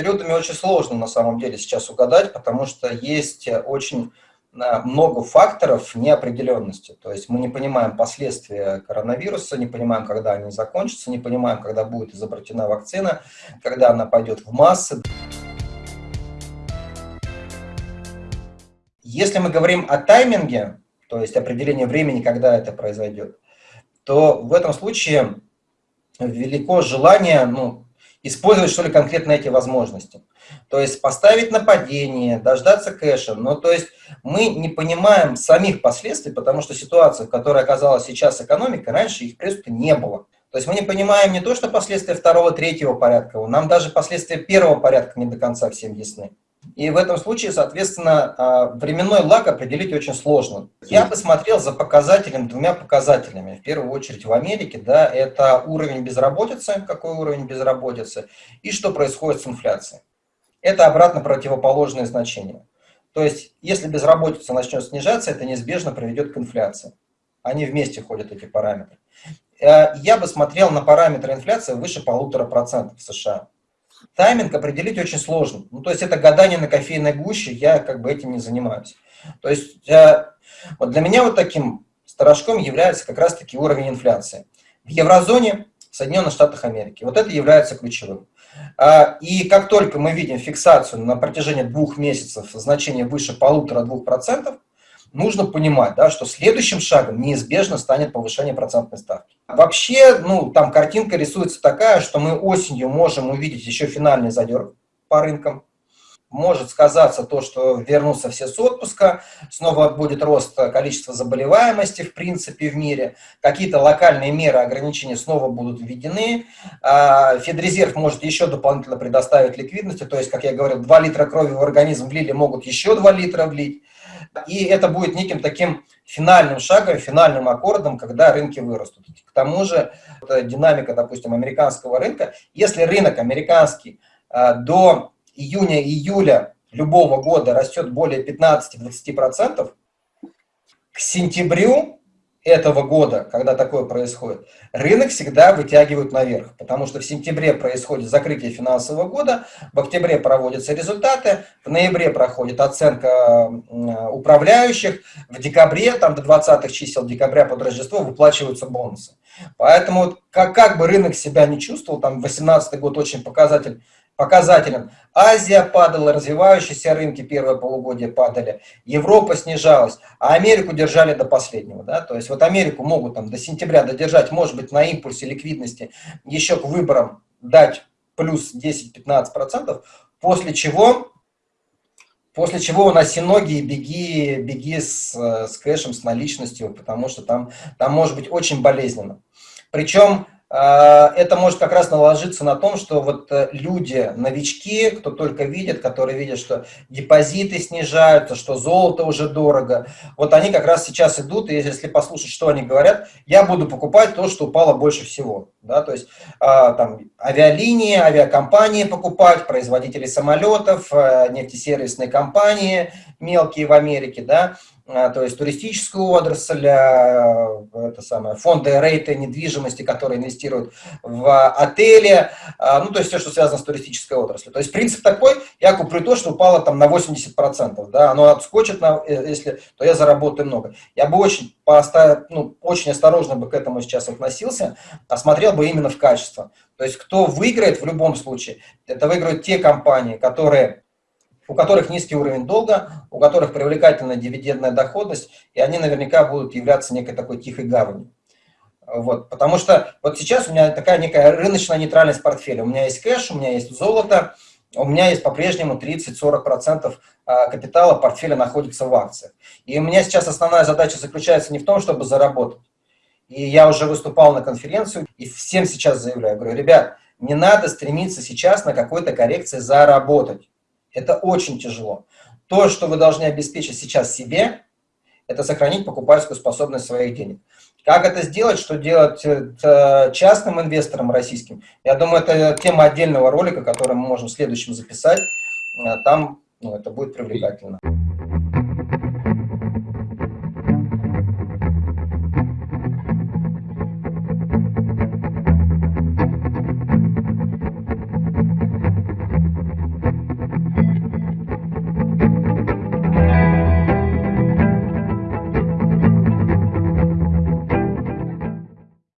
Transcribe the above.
периодами очень сложно на самом деле сейчас угадать, потому что есть очень а, много факторов неопределенности. То есть мы не понимаем последствия коронавируса, не понимаем, когда они закончатся, не понимаем, когда будет изобретена вакцина, когда она пойдет в массы. Если мы говорим о тайминге, то есть определение времени, когда это произойдет, то в этом случае велико желание ну, использовать, что ли, конкретно эти возможности. То есть поставить нападение, дождаться кэша. Но то есть мы не понимаем самих последствий, потому что ситуация, в которой оказалась сейчас экономика, раньше их просто не было. То есть мы не понимаем не то, что последствия второго, третьего порядка, нам даже последствия первого порядка не до конца всем ясны. И в этом случае, соответственно, а, временной лаг определить очень сложно. Я бы смотрел за показателем, двумя показателями. В первую очередь в Америке, да, это уровень безработицы, какой уровень безработицы, и что происходит с инфляцией. Это обратно противоположное значение. То есть, если безработица начнет снижаться, это неизбежно приведет к инфляции. Они вместе ходят, эти параметры. Э, я бы смотрел на параметры инфляции выше полутора процентов в США. Тайминг определить очень сложно. Ну, то есть это гадание на кофейной гуще, я как бы этим не занимаюсь. То есть э, вот для меня вот таким сторожком является как раз-таки уровень инфляции. В еврозоне, в Соединенных Штатах Америки. Вот это является ключевым. А, и как только мы видим фиксацию на протяжении двух месяцев значение выше полутора-двух процентов, нужно понимать, да, что следующим шагом неизбежно станет повышение процентной ставки. Вообще, ну, там картинка рисуется такая, что мы осенью можем увидеть еще финальный задер по рынкам. Может сказаться то, что вернутся все с отпуска, снова будет рост количества заболеваемости, в принципе, в мире. Какие-то локальные меры ограничения снова будут введены. А, Федрезерв может еще дополнительно предоставить ликвидности. То есть, как я говорил, 2 литра крови в организм влили, могут еще 2 литра влить. И это будет неким таким финальным шагом, финальным аккордом, когда рынки вырастут. К тому же динамика, допустим, американского рынка, если рынок американский а, до июня-июля любого года растет более 15-20%, к сентябрю этого года, когда такое происходит, рынок всегда вытягивают наверх, потому что в сентябре происходит закрытие финансового года, в октябре проводятся результаты, в ноябре проходит оценка управляющих, в декабре, там до 20 чисел декабря под Рождество выплачиваются бонусы. Поэтому как, как бы рынок себя не чувствовал, там 18 год очень показатель показателям. Азия падала, развивающиеся рынки первое полугодие падали, Европа снижалась, а Америку держали до последнего. Да? То есть вот Америку могут там до сентября додержать, может быть, на импульсе ликвидности еще к выборам дать плюс 10-15%, после чего, после чего уноси ноги и беги, беги с, с кэшем, с наличностью, потому что там, там может быть очень болезненно. Причем это может как раз наложиться на том, что вот э, люди, новички, кто только видит, которые видят, что депозиты снижаются, что золото уже дорого, вот они как раз сейчас идут, и если послушать, что они говорят, я буду покупать то, что упало больше всего. Да? То есть а, там авиалинии, авиакомпании покупать, производители самолетов, э, нефтесервисные компании мелкие в Америке, да, а, то есть туристическую отрасль, а, это самое, фонды рейты недвижимости, которые инвестируют в отели, а, ну, то есть все, что связано с туристической отраслью. То есть принцип такой, я куплю то, что упало там на 80%, да, оно отскочит, на, э, если, то я заработаю много. Я бы очень, поставил, ну, очень осторожно бы к этому сейчас относился, осмотрел бы именно в качество. То есть кто выиграет в любом случае, это выиграют те компании, которые у которых низкий уровень долга, у которых привлекательная дивидендная доходность, и они наверняка будут являться некой такой тихой гаванью. Вот, потому что вот сейчас у меня такая некая рыночная нейтральность портфеля. У меня есть кэш, у меня есть золото, у меня есть по-прежнему 30-40% а, капитала портфеля находится в акциях. И у меня сейчас основная задача заключается не в том, чтобы заработать. И я уже выступал на конференцию и всем сейчас заявляю, говорю, ребят, не надо стремиться сейчас на какой-то коррекции заработать. Это очень тяжело. То, что вы должны обеспечить сейчас себе, это сохранить покупательскую способность своих денег. Как это сделать, что делать э, частным инвесторам российским? Я думаю, это тема отдельного ролика, который мы можем в следующем записать. Э, там ну, это будет привлекательно.